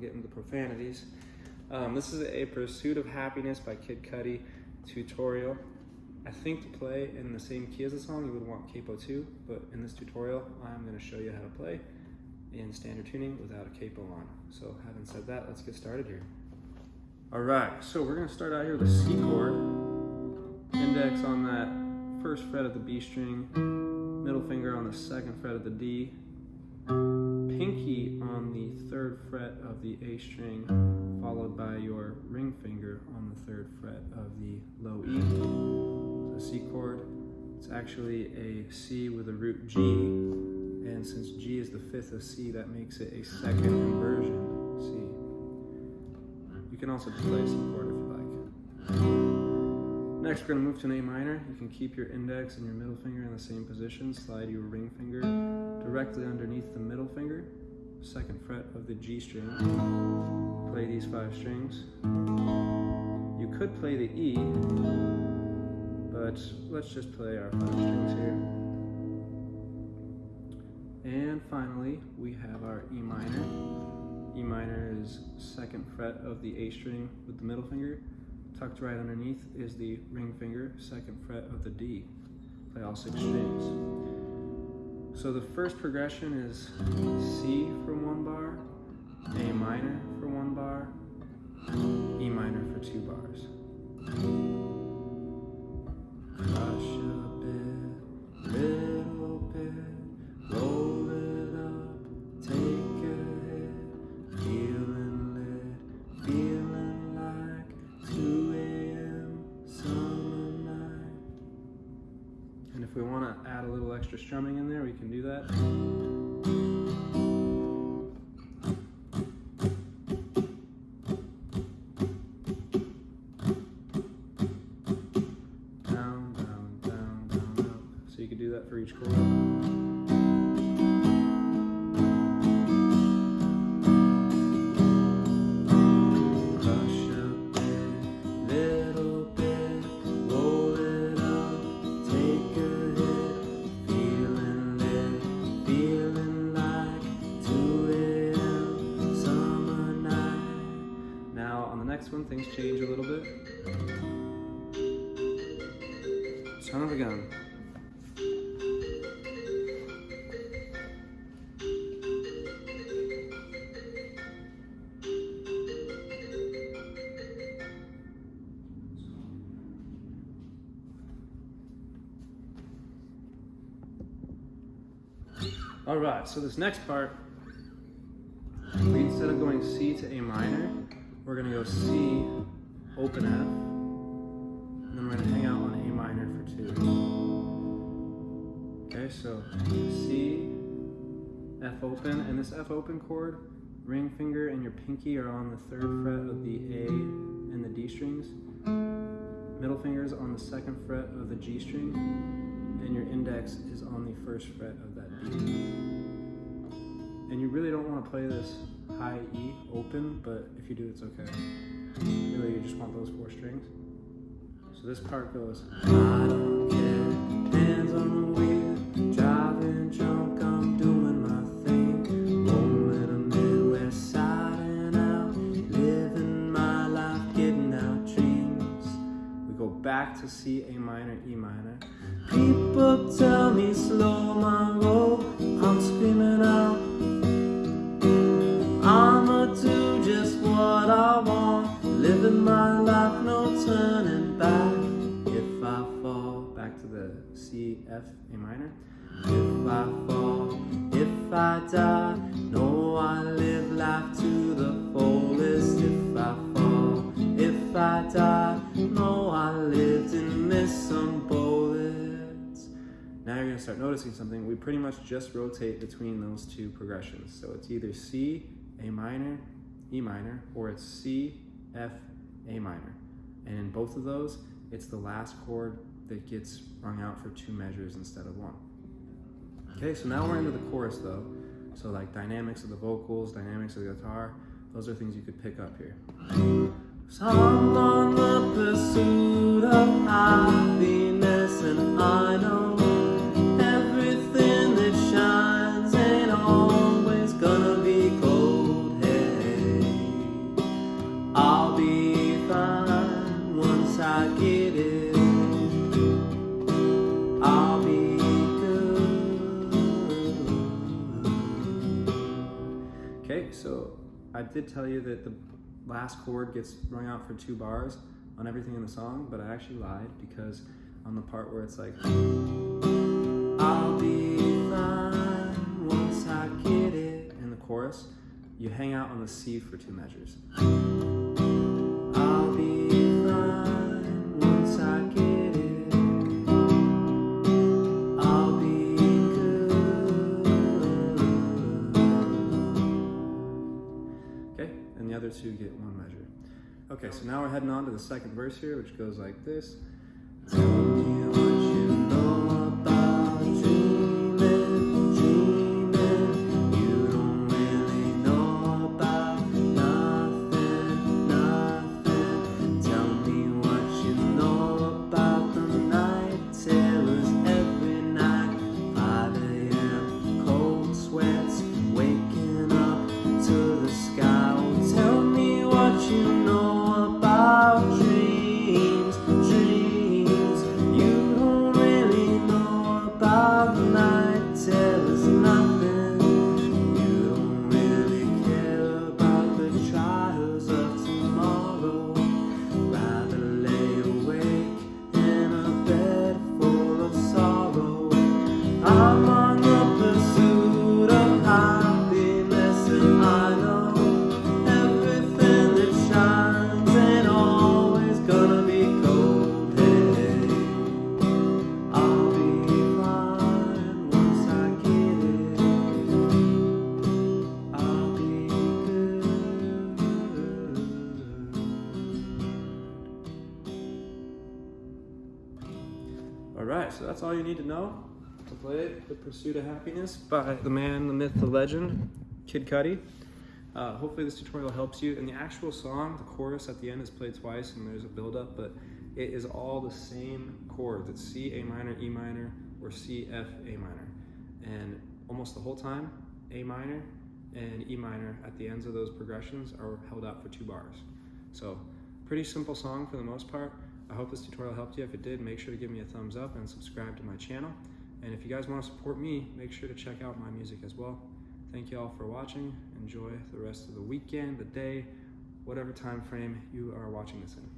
the profanities. Um, this is a Pursuit of Happiness by Kid Cudi tutorial. I think to play in the same key as the song, you would want capo 2, but in this tutorial, I'm going to show you how to play in standard tuning without a capo on. So having said that, let's get started here. All right, so we're gonna start out here with a C chord, index on that first fret of the B string, middle finger on the second fret of the D, pinky on the third fret of the A string, followed by your ring finger on the third fret of the low E. So C chord, it's actually a C with a root G, and since G is the fifth of C, that makes it a second inversion C. You can also play a C chord if you like. Next, we're going to move to an A minor. You can keep your index and your middle finger in the same position. Slide your ring finger directly underneath the middle finger, second fret of the G string. Play these five strings. You could play the E, but let's just play our five strings here. And finally, we have our E minor. E minor is second fret of the A string with the middle finger. Tucked right underneath is the ring finger, second fret of the D. Play all six strings. So the first progression is C for extra strumming in there, we can do that. Down, down, down, down, on chord. next one, things change a little bit. Son of a gun. All right, so this next part, instead of going C to A minor, we're gonna go C, open F, and then we're gonna hang out on A minor for two. Okay, so C, F open, and this F open chord, ring finger and your pinky are on the third fret of the A and the D strings. Middle finger is on the second fret of the G string, and your index is on the first fret of that D. And you really don't want to play this high E open, but if you do, it's okay. Really, you just want those four strings. So this part goes, I don't care, hands on the wheel, driving drunk, I'm doing my thing. Rolling a Midwest side and out, living my life, getting out dreams. We go back to C, A minor, E minor. People tell me slow my roll, I'm screaming out. Living my life, no turning back. If I fall, back to the C, F, A minor. If I fall, if I die Know I live life to the fullest. If I fall, if I die Know I lived and missed some bullets. Now you're gonna start noticing something. We pretty much just rotate between those two progressions. So it's either C, a minor, E minor, or it's C, F, A minor. And in both of those, it's the last chord that gets rung out for two measures instead of one. Okay, so now we're into the chorus though. So like dynamics of the vocals, dynamics of the guitar, those are things you could pick up here. The pursuit of happiness I did tell you that the last chord gets rung out for two bars on everything in the song, but I actually lied because on the part where it's like, I'll be fine once I get it, in the chorus, you hang out on the C for two measures. Okay, and the other two get one measure. Okay, so now we're heading on to the second verse here, which goes like this. All right, so that's all you need to know to play The Pursuit of Happiness by the man, the myth, the legend, Kid Cudi. Uh, hopefully this tutorial helps you. And the actual song, the chorus at the end is played twice and there's a build-up, but it is all the same chords. It's C, A minor, E minor, or C, F, A minor. And almost the whole time, A minor and E minor at the ends of those progressions are held out for two bars. So pretty simple song for the most part. I hope this tutorial helped you. If it did, make sure to give me a thumbs up and subscribe to my channel. And if you guys want to support me, make sure to check out my music as well. Thank you all for watching. Enjoy the rest of the weekend, the day, whatever time frame you are watching this in.